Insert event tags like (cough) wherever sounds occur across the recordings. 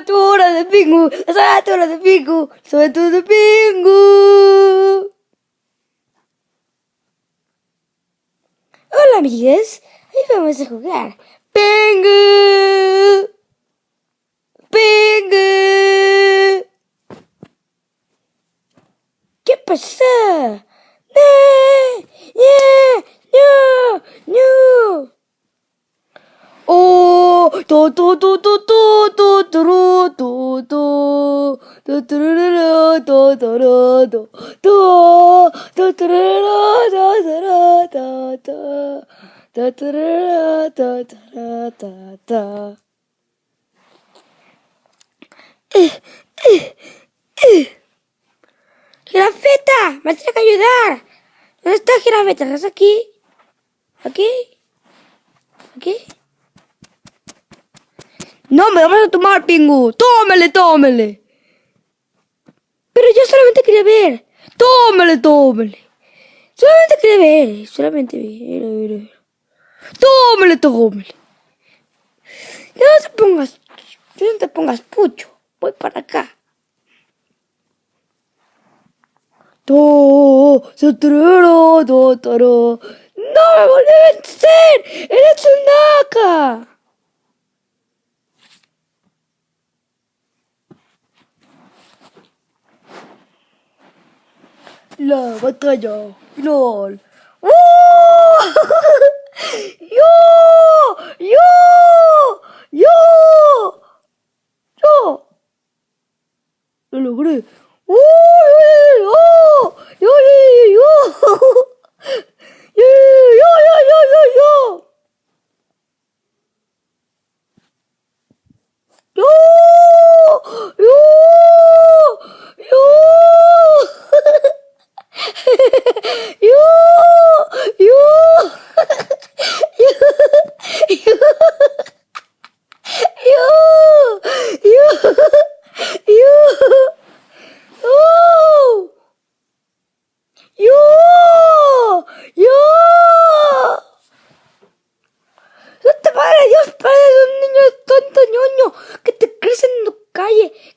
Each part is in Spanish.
aventuras de Pingu, las aventuras de Pingu, las aventuras de Pingu. Hola amigues, hoy vamos a jugar Pingu. Pingu. ¿Qué pasa? ¡No! ¡No! ¡No! ¡Oh! ¡To, to, to, to, to, to, to, to, ¡Girafeta! ¡Me tienes que ayudar! ¿Dónde está Girafeta? ¿Estás aquí? ¿Aquí? ¿Aquí? No, me vamos a tomar, Pingu. Tómele, tómele. Pero yo solamente quería ver. Tómele, tómele. Solamente quería ver. Solamente ver, ver, ver. Tómele. No te pongas. No te pongas pucho. Voy para acá. To, to, to, to, to, ¡No me volví a vencer! ¡Eres un naca! La batalla final. ¡Oh! (laughs) ¡Yo! ¡Yo! ¡Yo! ¡Yo! Lo logré. ¡Oh! ¡Yo! ¡Yo! ¡Yo!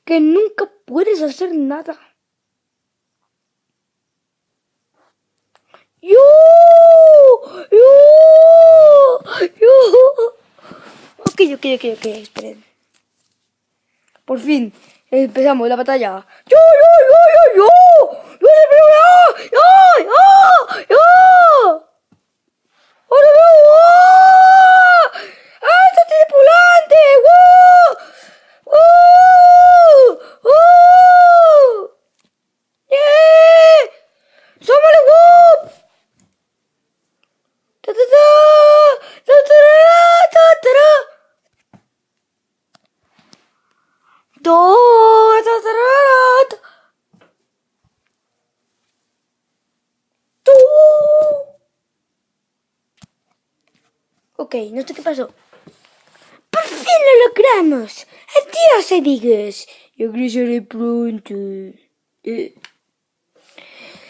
¡Que nunca puedes hacer nada! ¡Yo! ¡Yo! ¡Yo! Ok, ok, ok, ok, esperen. Por fin, empezamos la batalla. ¡Yo, yo, yo, yo, yo! ¡Yo le veo ya! ¡Yo, yo, yo! ¡Ahora veo! ¡Oh! ¡Ah, está tripulante! ¡Wow! ¡Oh! ¡Oh! ¡Yeah! ¡Súmale, wow! ¡Ta, ta, ta! ¡Ta, ta, ta, ta, ta, ta! Do, ta, ta, ta, ta. Tú. Ok, no sé qué pasó. ¡Por fin lo logramos! ¡Adiós, amigos! Regresaré pronto. Eh.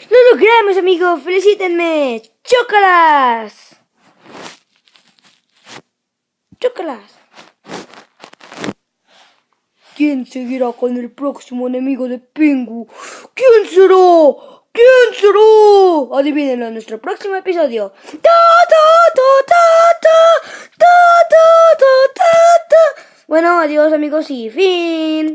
¡Lo logramos, amigos! ¡Felicítenme! ¡Chócalas! ¡Chócalas! ¿Quién seguirá con el próximo enemigo de Pingu? ¿Quién será? ¿Quién será? Adivínenlo en nuestro próximo episodio. ¡Ta, ta, ta, ta, ta! ¡Ta, ta, ta, ta! Bueno, adiós amigos y fin.